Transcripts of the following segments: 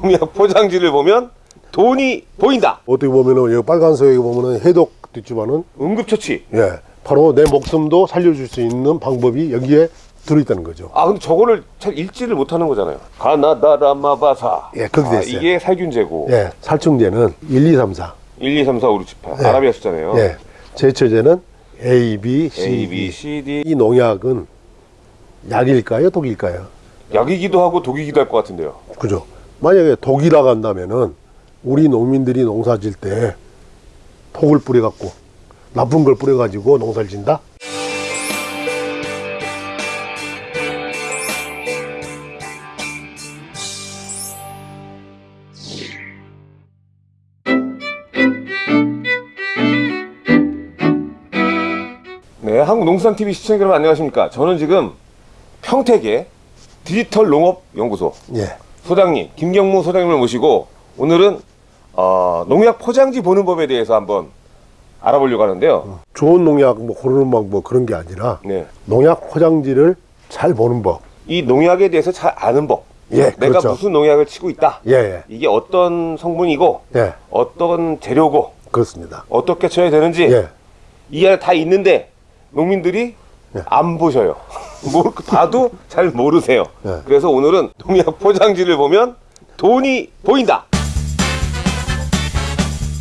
농약 포장지를 보면 돈이 보인다. 어떻게 보면은 여기 빨간색에 보면은 해독 있지만은 응급처치. 예 바로 내 목숨도 살려줄 수 있는 방법이 여기에 들어있다는 거죠. 아 근데 저거를 잘 읽지를 못하는 거잖아요. 가나다라마바사. 예, 그렇게 아, 됐어요. 이게 살균제고. 예 살충제는 1, 2, 3, 4. 1, 2, 3, 4, 5, 6, 7, 8. 예. 아라비아 숫자네요. 예 제초제는 A, B, C, A, B. C, D. 이 농약은 약일까요, 독일까요? 약이기도 하고 독이기도 할 것 같은데요. 그죠? 만약에 독이라고 한다면은 우리 농민들이 농사 질 때 독을 뿌려 갖고 나쁜 걸 뿌려 가지고 농사를 진다? 네, 한국농수산TV 시청자 여러분 안녕하십니까. 저는 지금 평택의 디지털 농업연구소 예. 소장님, 김경무 소장님을 모시고 오늘은 어, 농약 포장지 보는 법에 대해서 한번 알아보려고 하는데요. 좋은 농약 뭐 고르는 방법 그런 게 아니라 네. 농약 포장지를 잘 보는 법. 이 농약에 대해서 잘 아는 법. 예, 내가 그렇죠. 무슨 농약을 치고 있다. 예, 예. 이게 어떤 성분이고 예, 어떤 재료고 그렇습니다. 어떻게 쳐야 되는지 예. 이 안에 다 있는데 농민들이 예. 안 보셔요. 뭐 봐도 잘 모르세요. 예. 그래서 오늘은 농약 포장지를 보면 돈이 보인다.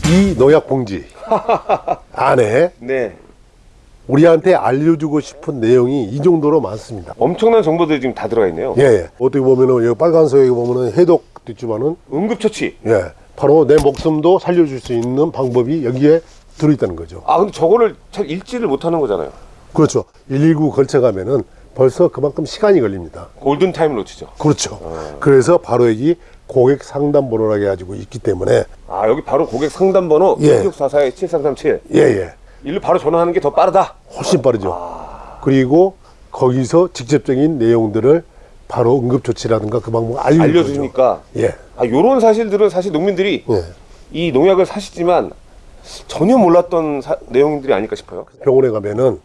이 농약 봉지 안에 네. 우리한테 알려주고 싶은 내용이 이 정도로 많습니다. 엄청난 정보들이 지금 다 들어가 있네요. 예, 예. 어떻게 보면은 여기 빨간색에 보면은 해독도 있지만은 응급처치. 예, 바로 내 목숨도 살려줄 수 있는 방법이 여기에 들어있다는 거죠. 아 근데 저거를 잘 읽지를 못하는 거잖아요. 그렇죠. 119 걸쳐가면은 벌써 그만큼 시간이 걸립니다. 골든 타임을 놓치죠. 그렇죠. 그래서 바로 여기 고객 상담 번호라고 해가지고 있기 때문에 아 여기 바로 고객 상담 번호 예. 6644-7337 예, 예. 일로 바로 전화하는 게 더 빠르다. 훨씬 빠르죠. 그리고 거기서 직접적인 내용들을 바로 응급 조치라든가 그 방법 알려주죠. 알려주니까 예, 아 요런 사실들은 사실 농민들이 예. 이 농약을 사시지만 전혀 몰랐던 사- 내용들이 아닐까 싶어요. 병원에 가면은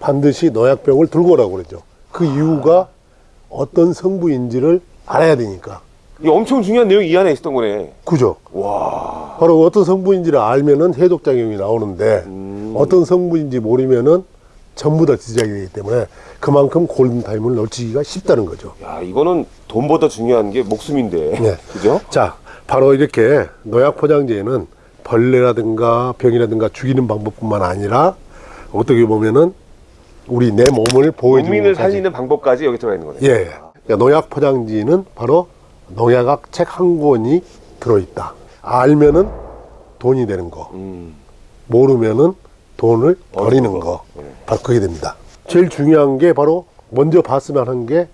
반드시 농약병을 들고 오라고 그러죠. 그 이유가 어떤 성분인지를 알아야 되니까. 이게 엄청 중요한 내용이 이 안에 있었던 거네. 그죠? 와. 바로 어떤 성분인지를 알면은 해독작용이 나오는데 어떤 성분인지 모르면은 전부 다 지적이 되기 때문에 그만큼 골든타임을 놓치기가 쉽다는 거죠. 야 이거는 돈보다 중요한 게 목숨인데. 네. 그죠? 자, 바로 이렇게 농약 포장지에는 벌레라든가 병이라든가 죽이는 방법뿐만 아니라 어떻게 보면은 우리 내 몸을 보호해주는 국민을. 살리는 방법까지 여기 들어가 있는 거네. 예. 그러니까 농약 포장지는 바로 농약학 책 한 권이 들어있다. 알면은 돈이 되는 거. 음. 모르면은 돈을 버리는 거. 거. 바로 그게 됩니다. 제일 중요한 게 바로 먼저 봤으면 하는 게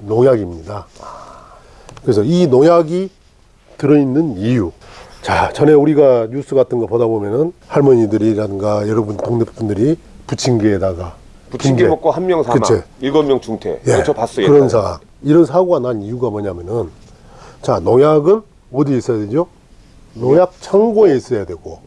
농약입니다. 그래서 이 농약이 들어있는 이유. 자, 전에 우리가 뉴스 같은 거 보다 보면은 할머니들이라든가 여러분 동네 분들이 부침개에다가 부침개. 먹고 한 명 사망, 그치. 일곱 명 중퇴. 예, 저 봤어요. 그런. 상황. 이런 사고가 난 이유가 뭐냐면은 자 농약은 어디에 있어야 되죠? 농약 창고에 있어야 되고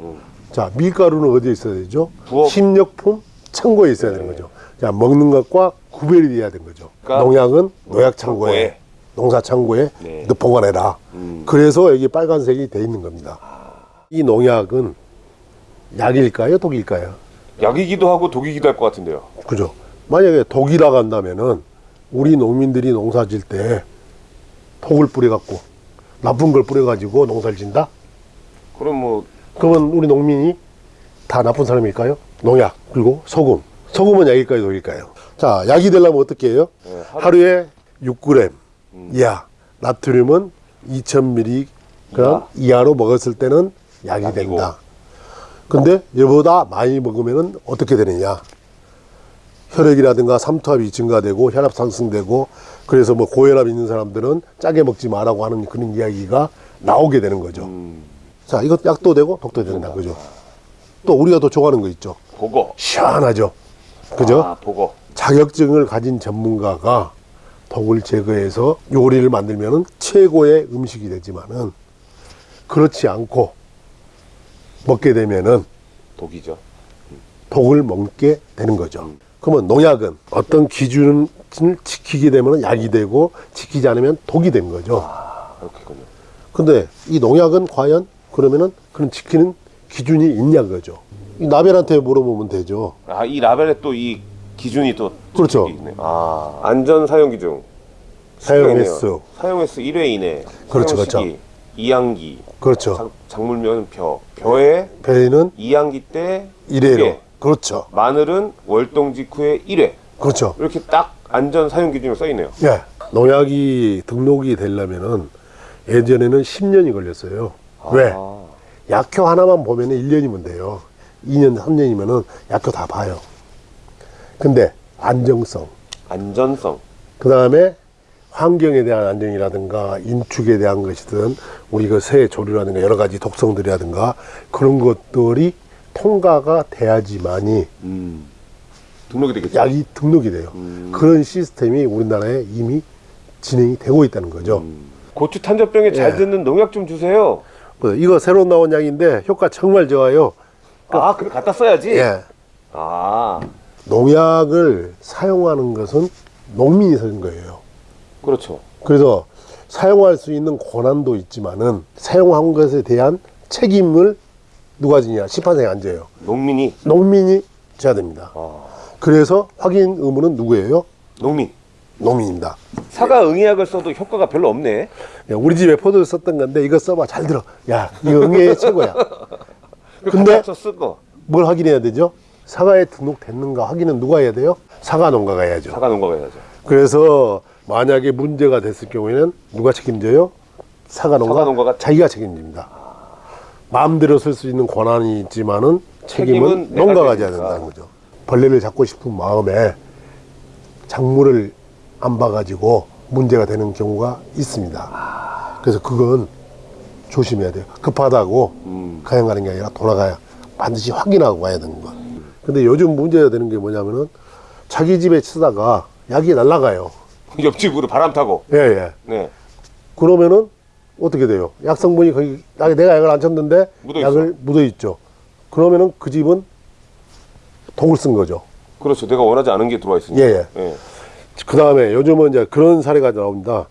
자 밀가루는 어디에 있어야 되죠? 음. 부엌. 식료품 창고에 있어야 되는 거죠. 자 먹는 것과 구별이 돼야 되는 거죠. 그러니까 농약은 농약 창고에 창고에. 농사 창고에 네. 너 보관해라. 음. 그래서 여기 빨간색이 돼 있는 겁니다. 이 농약은 약일까요, 독일까요? 약이기도 하고 독이기도 할 것 같은데요. 그죠. 만약에 독이라고 한다면은 우리 농민들이 농사 질 때 독을 뿌려갖고 나쁜 걸 뿌려가지고 농사를 진다? 그럼 뭐 그러면 우리 농민이 다 나쁜 사람일까요? 농약, 그리고 소금. 소금은 약일까요, 독일까요? 자, 약이 되려면 어떻게 해요? 네, 하루- 하루에 6g 이하, 나트륨은 2000mg 이하로 먹었을 때는 약이 약이고. 된다. 근데 이보다 많이 먹으면 어떻게 되느냐? 혈액이라든가 삼투압이 증가되고 혈압 상승되고 그래서 뭐 고혈압 있는 사람들은 짜게 먹지 마라고 하는 그런 이야기가 나오게 되는 거죠. 음, 자, 이것 약도 되고 독도 된다. 그죠? 또 우리가 또 좋아하는 거 있죠. 보거. 시원하죠. 그죠? 아, 보거. 자격증을 가진 전문가가 독을 제거해서 요리를 만들면 최고의 음식이 되지만은 그렇지 않고 먹게 되면은 독이죠. 독을 먹게 되는 거죠. 그러면 농약은 어떤 기준을 지키게 되면 약이 되고 지키지 않으면 독이 되는 거죠. 아, 그렇겠군요. 근데 이 농약은 과연 그러면은 그런 지키는 기준이 있냐 그거죠. 이 나벨한테 물어보면 되죠. 아, 이 라벨에 또 이 기준이 또 그렇죠. 있네. 아, 안전 사용 기준. 사용. 횟수. 사용 횟수 1회 이내. 그렇죠, 사용 그렇죠. 이항기. 그렇죠. 작, 작물면 벼. 벼에 배는 이항기 때 1회로. 예. 그렇죠. 마늘은 월동 직후에 1회. 그렇죠. 이렇게 딱 안전 사용 기준으로 써 있네요. 예. 농약이 등록이 되려면은 예전에는 10년이 걸렸어요. 왜? 아, 약효 하나만 보면은 1년이면 돼요. 2년, 3년이면은 약효 다 봐요. 근데 안정성, 안전성. 그 다음에 환경에 대한 안정이라든가 인축에 대한 것이든 우리 그새 조류라든가 여러 가지 독성들이라든가 그런 것들이 통과가 돼야지만이 음. 등록이 되겠죠. 약이 등록이 돼요. 음. 그런 시스템이 우리나라에 이미 진행이 되고 있다는 거죠. 고추 탄저병에 잘 예. 듣는 농약 좀 주세요. 그 이거 새로 나온 약인데 효과 정말 좋아요. 아, 그래 갖다 써야지. 예. 아, 농약을 사용하는 것은 농민이 쓰는 거예요. 그렇죠. 그래서 사용할 수 있는 권한도 있지만은 사용한 것에 대한 책임을 누가 지냐? 심판장에 앉아요. 농민이 농민이 져야 됩니다. 아, 그래서 확인 의무는 누구예요? 농민. 농민입니다. 사과 응애약을 써도 효과가 별로 없네. 야, 우리 집에 포도를 썼던 건데 이거 써봐 잘 들어. 야 이거 응애 최고야. 근데 뭘 확인해야 되죠? 사과에 등록됐는가 확인은 누가 해야 돼요? 사과 농가가 해야죠. 사과 농가가 해야죠. 그래서 만약에 문제가 됐을 경우에는 누가 책임져요? 사과 농가. 사과 농가가 자기가 책임집니다. 마음대로 쓸 수 있는 권한이 있지만은 책임은, 책임은 농가가 져야. 된다는 거죠. 벌레를 잡고 싶은 마음에 작물을 안 봐가지고 문제가 되는 경우가 있습니다. 그래서 그건 조심해야 돼요. 급하다고 음. 그냥 가는 게 아니라 돌아가야 반드시 확인하고 가야 되는 거. 근데 요즘 문제가 되는 게 뭐냐면은 자기 집에 치다가 약이 날라가요. 옆집으로 바람 타고. 예, 예. 네. 그러면은 어떻게 돼요? 약 성분이 거기 나- 내가 약을 안 쳤는데 묻어 약을 묻어 있죠. 그러면은 그 집은 독을 쓴 거죠. 그렇죠. 내가 원하지 않은 게 들어와 있으니까. 예, 예. 그 다음에 요즘은 이제 그런 사례가 나옵니다.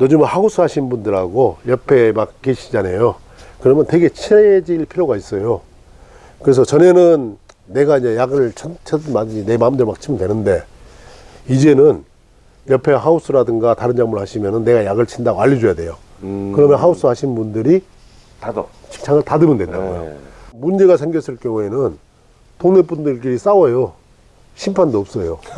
요즘은 하우스 하신 분들하고 옆에 막 계시잖아요. 그러면 되게 친해질 필요가 있어요. 그래서 전에는 내가 이제 약을 쳤든 말든지 내 마음대로 막 치면 되는데 이제는 옆에 하우스라든가 다른 작물 하시면은 내가 약을 친다고 알려줘야 돼요. 음. 그러면 하우스 하신 분들이 닫어. 직장을 닫으면 된다고요. 네. 문제가 생겼을 경우에는 동네 분들끼리 싸워요. 심판도 없어요.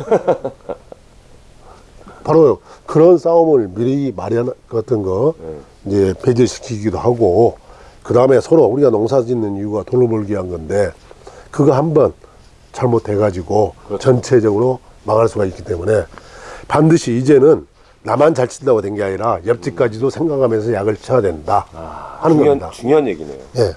바로 그런 싸움을 미리 마련 같은 거 이제 배제시키기도 하고 그 다음에 서로 우리가 농사 짓는 이유가 돈을 벌기 위한 건데 그거 한번 잘못해 가지고 그렇죠. 전체적으로 망할 수가 있기 때문에 반드시 이제는 나만 잘 친다고 된 게 아니라 옆집까지도 생각하면서 약을 쳐야 된다 하는 중요한, 겁니다. 중요한 얘기네요. 예.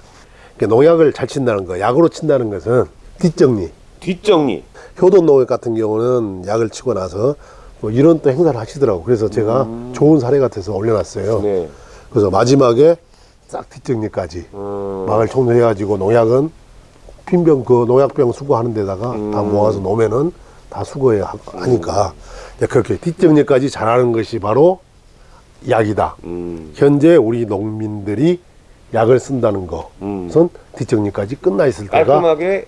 그러니까 농약을 잘 친다는 거, 약으로 친다는 것은 뒷정리. 뒷정리. 효돈 농약 같은 경우는 약을 치고 나서 뭐 이런 또 행사를 하시더라고. 그래서 제가 좋은 사례 같아서 올려놨어요. 음. 네. 그래서 마지막에 싹 뒷정리까지 음. 막을 총정해가지고 농약은 핀병 그 농약병 수거하는 데다가 음. 다 모아서 놓으면은 다 수거해 하- 하니까 이제 그렇게 뒷정리까지 잘하는 것이 바로 약이다. 음. 현재 우리 농민들이 약을 쓴다는 것은 음. 뒷정리까지 끝나 있을 때가 깔끔하게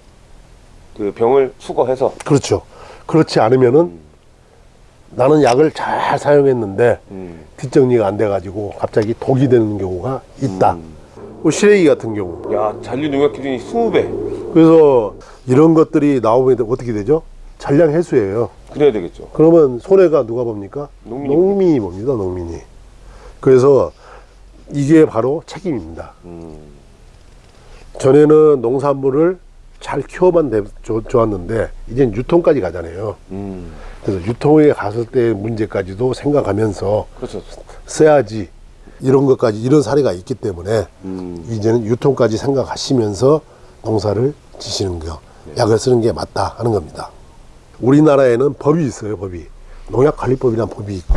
그 병을 수거해서. 그렇죠. 그렇지 않으면은 나는 약을 잘 사용했는데 음. 뒷정리가 안 돼가지고 갑자기 독이 되는 경우가 있다. 음. 뭐 시래기 같은 경우. 야, 잔류 농약 기준이 20배. 그래서 이런 것들이 나오면 어떻게 되죠? 잔량 해수예요. 그래야 되겠죠. 그러면 손해가 누가 봅니까? 농민이 농민이 봅니다. 농민이. 그래서 이게 바로 책임입니다. 음. 전에는 농산물을 잘 키워만 돼- 좋- 좋았는데 이젠 유통까지 가잖아요. 음. 그래서 유통에 갔을 때 문제까지도 생각하면서 그렇죠. 써야지 이런 것까지 이런 사례가 있기 때문에 음. 이제는 유통까지 생각하시면서 농사를 지시는 거 약을 쓰는 게 맞다 하는 겁니다. 우리나라에는 법이 있어요 법이 농약관리법이라는 법이 있고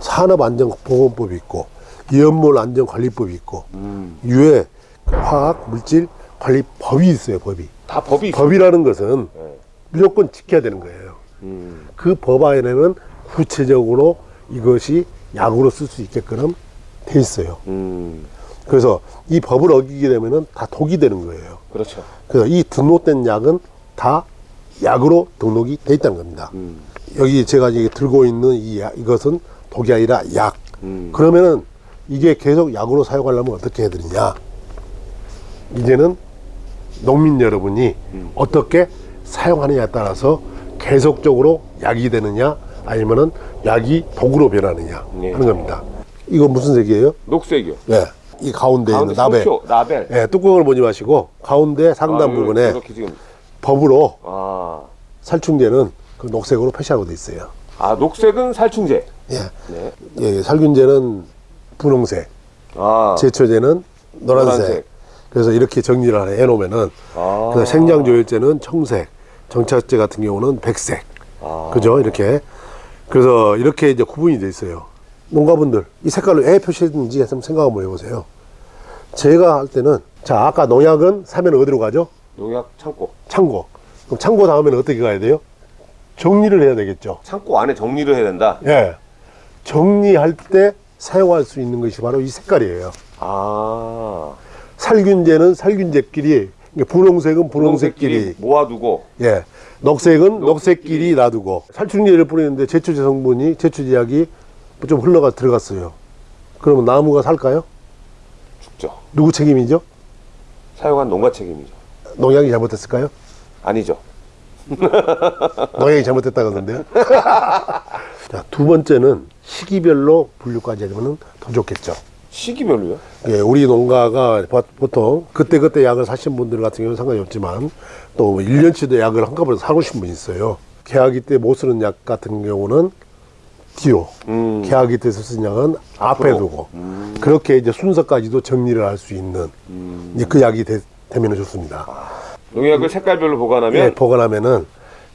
산업안전보건법이 있고 이연물안전관리법이 있고 음. 유해 화학 물질 관리 법이 있어요 법이 다 법이 있어. 법이라는 것은 네. 무조건 지켜야 되는 거예요. 음. 그법 안에는 구체적으로 이것이 약으로 쓸 수 있게끔 돼 있어요. 음, 그래서 이 법을 어기게 되면은 다 독이 되는 거예요. 그렇죠. 그래서 이 등록된 약은 다 약으로 등록이 돼 있다는 겁니다. 음, 여기 제가 이게 들고 있는 이 약, 이것은 독이 아니라 약. 음. 그러면은 이게 계속 약으로 사용하려면 어떻게 해야 되느냐? 이제는 농민 여러분이 음. 어떻게 사용하느냐에 따라서 계속적으로 약이 되느냐 아니면은 약이 독으로 변하느냐 네. 하는 겁니다. 이거 무슨 색이에요? 녹색이요. 네. 이 가운데, 가운데 있는 나벨. 라벨. 예, 뚜껑을 보지 마시고 가운데 상단 아, 부분에 이렇게 지금 법으로 아, 살충제는 그 녹색으로 표시하고 돼 있어요. 아 녹색은 살충제. 예. 네. 예, 살균제는 분홍색, 아, 제초제는 노란색. 노란색. 그래서 이렇게 정리를 해 놓으면은 아. 그 생장조율제는 청색, 정착제 같은 경우는 백색. 아. 그죠? 이렇게. 그래서 이렇게 이제 구분이 돼 있어요. 농가분들 이 색깔로 왜 표시했는지 한번 생각 한번 해보세요. 제가 할 때는 자 아까 농약은 사면 어디로 가죠? 농약 창고. 창고. 그럼 창고 다음에는 어떻게 가야 돼요? 정리를 해야 되겠죠. 창고 안에 정리를 해야 된다. 예. 정리할 때 사용할 수 있는 것이 바로 이 색깔이에요. 아, 살균제는 살균제끼리, 분홍색은 분홍색끼리, 모아두고 예. 녹색은 녹색끼리 놔두고 살충제를 뿌리는데 제초제 성분이 제초제약이 좀 흘러가 들어갔어요. 그러면 나무가 살까요? 죽죠. 누구 책임이죠? 사용한 농가 책임이죠. 농약이 잘못됐을까요? 아니죠. 농약이 잘못됐다 그러던데요. 자, 두 번째는 시기별로 분류까지 하면 더 좋겠죠. 시기별로요? 예, 우리 농가가 보- 보통 그때 그때 약을 사신 분들 같은 경우는 상관이 없지만 또 1년치도 약을 한꺼번에 사고 싶은 분이 있어요. 계약이 때못 쓰는 약 같은 경우는 뒤로, 음. 계약이 때 쓰는 약은 앞에. 두고 그렇게 이제 순서까지도 정리를 할 수 있는 이제 그 약이 되, 면 좋습니다. 농약을 색깔별로 보관하면 예, 보관하면은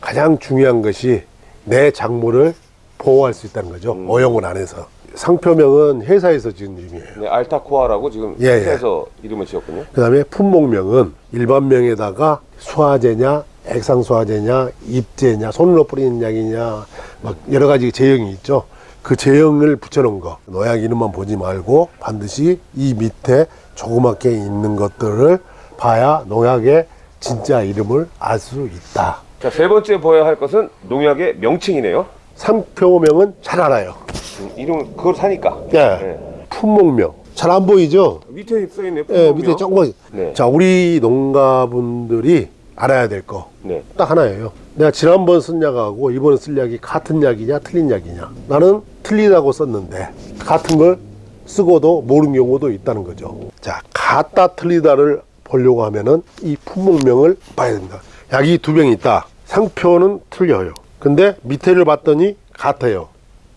가장 중요한 것이 내 작물을 보호할 수 있다는 거죠. 음. 오염을 안 해서. 상표명은 회사에서 지은 이름이에요. 네, 알타코아라고 지금 예, 예. 회사에서 이름을 지었군요. 그 다음에 품목명은 일반명에다가 수화제냐, 액상수화제냐, 입제냐, 손으로 뿌리는 약이냐, 막 여러 가지 제형이 있죠. 그 제형을 붙여놓은 거. 농약 이름만 보지 말고 반드시 이 밑에 조그맣게 있는 것들을 봐야 농약의 진짜 이름을 알 수 있다. 자, 세 번째 보아야 할 것은 농약의 명칭이네요. 상표명은 잘 알아요. 음, 이름 그걸 사니까. 예. 네. 품목명. 잘 안 보이죠? 밑에 써 있네요. 예, 밑에 조금. 네. 자, 우리 농가분들이 알아야 될 거. 네. 딱 하나예요. 내가 지난번 쓴 약하고 이번에 쓸 약이 같은 약이냐 틀린 약이냐. 나는 틀리다고 썼는데 같은 걸 쓰고도 모르는 경우도 있다는 거죠. 자, 같다 틀리다를 보려고 하면은 이 품목명을 봐야 된다. 약이 두병 있다. 상표는 틀려요. 근데 밑에를 봤더니 같아요.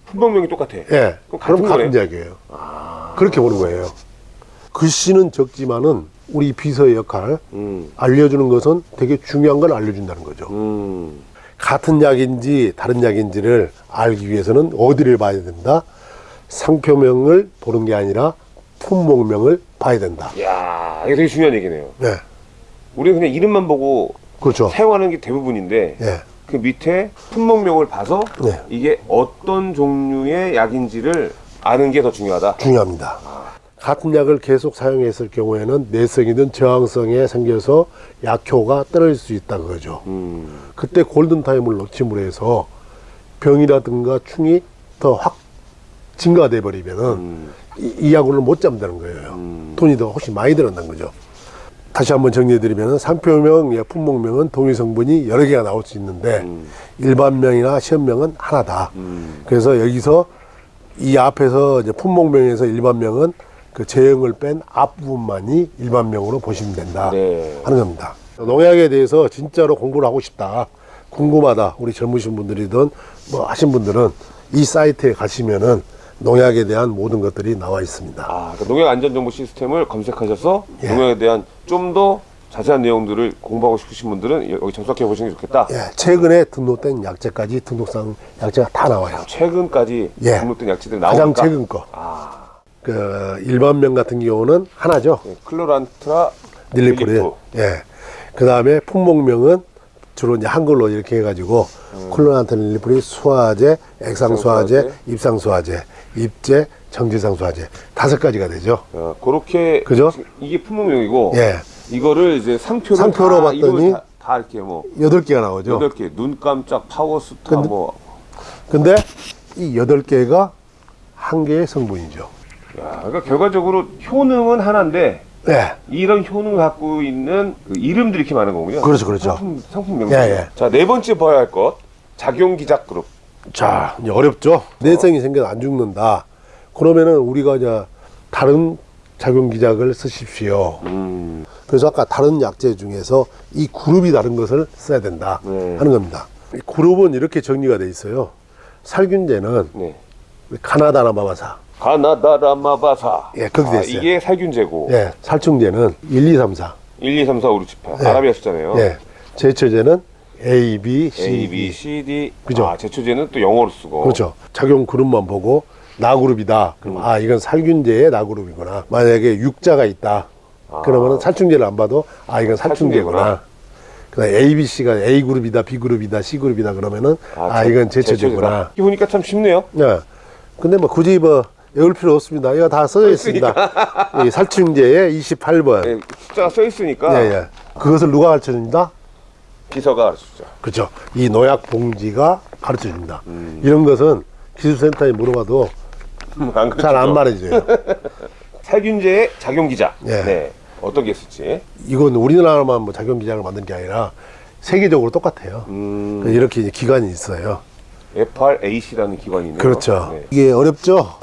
품목명이 똑같아. 예. 그럼 그럼 같은 같은. 약이에요. 그렇게 보는 거예요. 글씨는 적지만은 우리 비서의 역할 음. 알려주는 것은 되게 중요한 걸 알려준다는 거죠. 음. 같은 약인지 다른 약인지를 알기 위해서는 어디를 봐야 된다? 상표명을 보는 게 아니라 품목명을 봐야 된다. 야, 이게 되게 중요한 얘기네요. 네, 우리는 그냥 이름만 보고 그렇죠. 사용하는 게 대부분인데 예, 그 밑에 품목명을 봐서 네. 이게 어떤 종류의 약인지를 아는 게 더 중요하다. 중요합니다. 같은 약을 계속 사용했을 경우에는 내성이든 저항성에 생겨서 약효가 떨어질 수 있다 그거죠. 음. 그때 골든타임을 놓침으로 해서 병이라든가 충이 더 확 증가돼 버리면은 음. 이, 이 약으로는 못 잡는다는 거예요. 음. 돈이 더 훨씬 많이 들었다는 거죠. 다시 한번 정리해드리면 상표명, 예, 품목명은 동일 성분이 여러 개가 나올 수 있는데 음. 일반명이나 시험명은 하나다. 음. 그래서 여기서 이 앞에서 이제 품목명에서 일반명은 그 제형을 뺀 앞부분만이 일반명으로 보시면 된다 네. 하는 겁니다. 농약에 대해서 진짜로 공부를 하고 싶다. 궁금하다. 우리 젊으신 분들이든 뭐 하신 분들은 이 사이트에 가시면은 농약에 대한 모든 것들이 나와 있습니다. 아, 그 농약 안전 정보 시스템을 검색하셔서 예. 농약에 대한 좀 더 자세한 내용들을 공부하고 싶으신 분들은 여기 접속해 보시는 게 좋겠다. 예, 최근에 등록된 약재까지 등록상 약재가 다 나와요. 최근까지 예. 등록된 약재들이 가장 나오니까 최근 거. 아, 그 일반명 같은 경우는 하나죠. 네, 클로란트라 닐리프린. 예. 그 다음에 품목명은 주로 이제 한글로 이렇게 해가지고 콜로난트 닐리프린 수화제, 액상수화제, 액상수화제. 입상수화제 입제, 정지상 수화제 다섯 가지가 되죠. 어, 그렇게 그죠? 이게 품목명이고 예. 이거를 이제 상표로 상표로 다, 봤더니 다, 다 이렇게 뭐 여덟 개가 나오죠. 여덟 개, 눈 깜짝, 파워스타 근데- 뭐 근데 이 여덟 개가 한 개의 성분이죠. 야, 그러니까 결과적으로 효능은 하나인데 네. 이런 효능을 갖고 있는 그 이름들이 이렇게 많은 거군요. 그렇죠, 그렇죠. 상품, 상품 명칭. 예, 예. 자, 네 번째 봐야 할 것. 작용 기작 그룹. 자, 이제 어렵죠. 내성이 생겨서 안 죽는다. 그러면은 우리가 이제 다른 작용 기작을 쓰십시오. 음. 그래서 아까 다른 약재 중에서 이 그룹이 다른 것을 써야 된다 네. 하는 겁니다. 이 그룹은 이렇게 정리가 돼 있어요. 살균제는 네. 카나다나 마바사, 가나다라마바사. 예, 그렇게 돼 아, 있어요. 이게 살균제고. 예, 살충제는 1, 2, 3, 4, 1, 2, 3, 4, 5, 6, 7, 8. 예. 아라비아 숫자네요. 예, 제초제는 A, B, C, A, B, D. C, D. 그죠. 아, 제초제는 또 영어로 쓰고. 그렇죠. 작용 그룹만 보고 나그룹이다. 그럼 아 이건 살균제의 나그룹이구나. 만약에 육자가 있다. 아. 그러면은 살충제를 안 봐도 아 이건 살충제구나. 살충제구나. 그다음 A, B, C가 A 그룹이다, B 그룹이다, C 그룹이다 그러면은 아, 제- 이건 제초제구나. 이렇게 보니까 참 쉽네요. 예. 근데 뭐 굳이 뭐 외울 필요 없습니다. 이거 다 써져 있습니다. 이 살충제의 28번. 예, 숫자가 써 있으니까 예, 예. 그것을 누가 가르쳐 줍니다? 비서가 가르쳐주죠. 그렇죠. 이 노약 봉지가 가르쳐 줍니다. 음. 이런 것은 기술센터에 물어봐도 안잘안 가르쳐줘. 말해줘요. 살균제의 작용 기작. 예. 네. 어떤 게 있을지. 이건 우리나라만 뭐 작용 기장을 만든 게 아니라 세계적으로 똑같아요. 음, 이렇게 기관이 있어요. FRAC라는 기관이 있네요. 그렇죠. 네. 이게 어렵죠.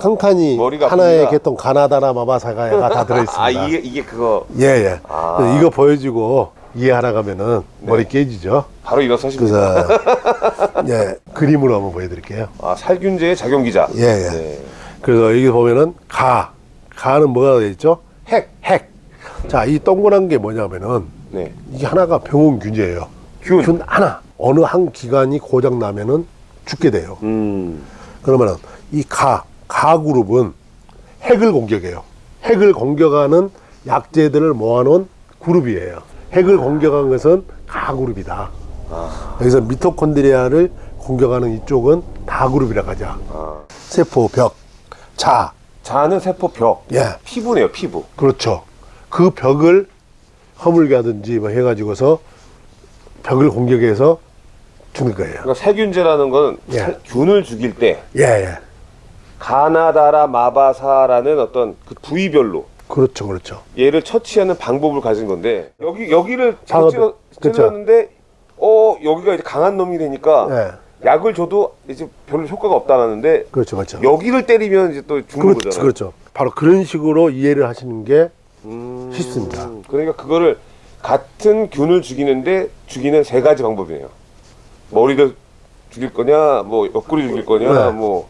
머리가 하나의. 개통 가나다나 마바사가 다 들어있습니다. 아 이게 이게 그거 예, 예. 아. 이거 보여주고 이해하라 가면은 머리 깨지죠. 바로 일어서십니다. 그래서 예, 그림으로 한번 보여드릴게요. 아 살균제의 작용 기작. 예, 예. 네. 그래서 여기 보면은 가, 가는 뭐가 되어 있죠? 핵, 핵. 자, 이 동그란 게 뭐냐면은 네. 이게 하나가 병원 균제예요. 균. 하나. 어느 한 기관이 고장 나면은 죽게 돼요. 음. 그러면은 이 가, 가 그룹은 핵을 공격해요. 핵을 공격하는 약재들을 모아놓은 그룹이에요. 핵을 공격한 것은 가 그룹이다. 아. 여기서 미토콘드리아를 공격하는 이쪽은 다 그룹이라고 하자. 아. 세포, 벽, 자, 자는 세포 벽. 예, 피부네요, 피부. 그렇죠. 그 벽을 허물게 하든지 뭐 해가지고서 벽을 공격해서 죽는 거예요. 그러니까 살균제라는 건 예. 살- 균을 죽일 때 예, 예. 가나다라 마바사라는 어떤 그 부위별로 그렇죠, 그렇죠. 얘를 처치하는 방법을 가진 건데 여기 여기를 찔러. 찔렀는데 어 여기가 이제 강한 놈이 되니까 예, 약을 줘도 이제 별로 효과가 없다라는데 그렇죠, 그렇죠. 여기를 때리면 이제 또 죽는 그렇죠, 거잖아요. 그렇죠. 바로 그런 식으로 이해를 하시는 게 음, 쉽습니다. 그러니까 그거를 같은 균을 죽이는데 죽이는 세 가지 방법이에요. 머리를 죽일 거냐, 뭐 옆구리 죽일 거냐, 네. 뭐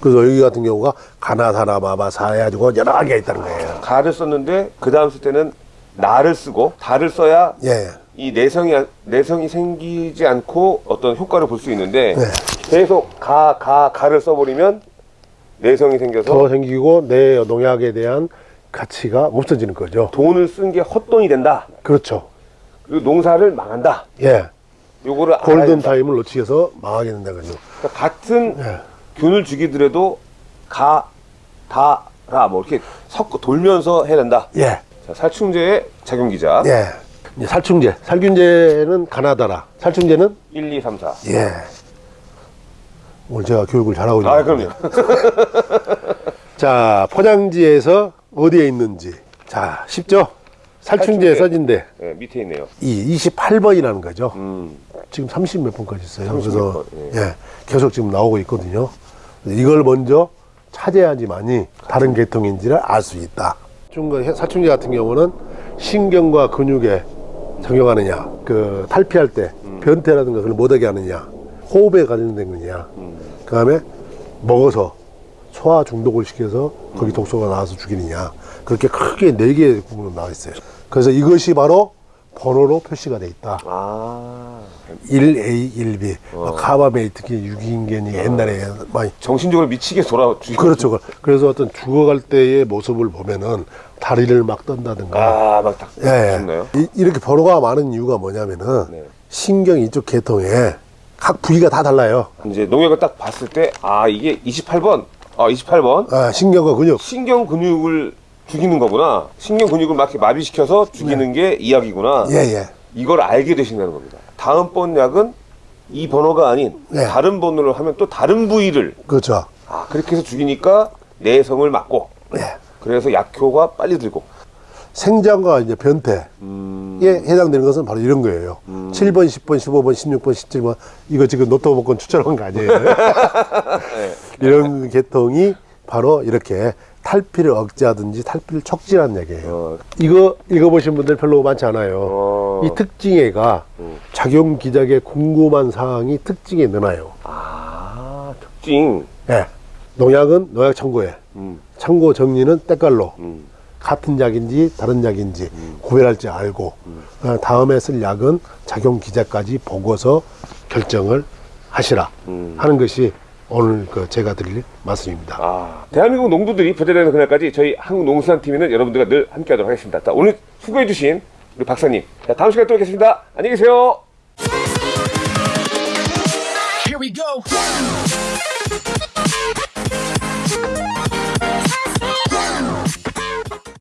그래서 여기 같은 경우가 가나다나 마바사 해가지고 여러 가지가 있다는 거예요. 가를 썼는데 그 다음 쓸 때는 나를 쓰고 다를 써야 예, 이 내성이 내성이 생기지 않고 어떤 효과를 볼 수 있는데 네. 계속 가 가 가 를 써버리면 내성이 생겨서 더 생기고 내 농약에 대한 가치가 없어지는 거죠. 돈을 쓴 게 헛돈이 된다. 그렇죠. 그리고 농사를 망한다. 예, 요거를 골든. 타임을 놓치게서 망하게 된다 거죠. 그러니까 같은 예, 균을 죽이더라도 가, 다, 라, 뭐 이렇게 섞어 돌면서 해야 된다. 예, 자, 살충제의 작용기자. 예. 이제 살충제, 살균제는 가나다라, 살충제는 1, 2, 3, 4. 예. 오늘 제가 교육을 잘하고 있는 아, 것 그럼요. 자, 포장지에서 어디에 있는지. 자, 쉽죠? 살충제. 써진데 네, 밑에 있네요. 이 28번이라는 거죠. 음, 지금 30 몇 번까지 있어요. 30 그래서 몇 번, 예, 계속 지금 나오고 있거든요. 이걸 먼저 찾아야지만이 다른 계통인지를 알 수 있다. 중간 사충제 같은 경우는 신경과 근육에 적용하느냐, 그 탈피할 때 변태라든가 그걸 못하게 하느냐, 호흡에 관련된 거냐, 그 다음에 먹어서 소화 중독을 시켜서 거기 독소가 나와서 죽이느냐, 그렇게 크게 네 개의 부분으로 나와 있어요. 그래서 이것이 바로 번호로 표시가 돼 있다. 아, 1A, 1B, 뭐 카바메이트기 유기인간이 옛날에 많이 정신적으로 미치게 돌아 죽이고. 그렇죠. 그래서 어떤 죽어갈 때의 모습을 보면은 다리를 막 떤다든가. 아, 막 딱, 예, 예. 이- 이렇게 번호가 많은 이유가 뭐냐면은 네. 신경 이쪽 계통에 각 부위가 다 달라요. 이제 농약을 딱 봤을 때, 아, 이게 28번. 아, 28번. 아, 신경과 근육. 신경 근육을 죽이는 거구나. 신경 근육을 막 마비시켜서 죽이는 게 이 약이구나. 네. 예, 예. 이걸 알게 되신다는 겁니다. 다음번 약은 이 번호가 아닌 네. 다른 번호를 하면 또 다른 부위를 그렇죠. 아, 그렇게 해서 죽이니까 내성을 막고 예. 그래서 약효가 빨리 들고 생장과 이제 변태에 음, 해당되는 것은 바로 이런 거예요. 7번, 10번, 15번, 16번, 17번. 이거 지금 노트북권 추천한 거 아니에요. 이런 계통이 바로 이렇게 탈피를 억제하든지 탈피를 촉진하는 얘기예요. 어, 이거 읽어보신 분들 별로 많지 않아요. 어. 이 특징에가 작용 기작에 궁금한 사항이 특징에 넣어요. 아, 특징. 예. 농약은 농약 청구에, 음, 청구 정리는 때깔로 음, 같은 약인지 다른 약인지 구별할 줄 알고 어, 다음에 쓸 약은 작용 기작까지 보고서 결정을 하시라 음. 하는 것이 오늘 그 제가 드릴 말씀입니다. 아, 대한민국 농부들이 부자되는 그날까지 저희 한국농수산팀에는 여러분들과 늘 함께하도록 하겠습니다. 자, 오늘 수고해주신 우리 박사님. 자, 다음 시간에 또 뵙겠습니다. 안녕히 계세요. Here we go.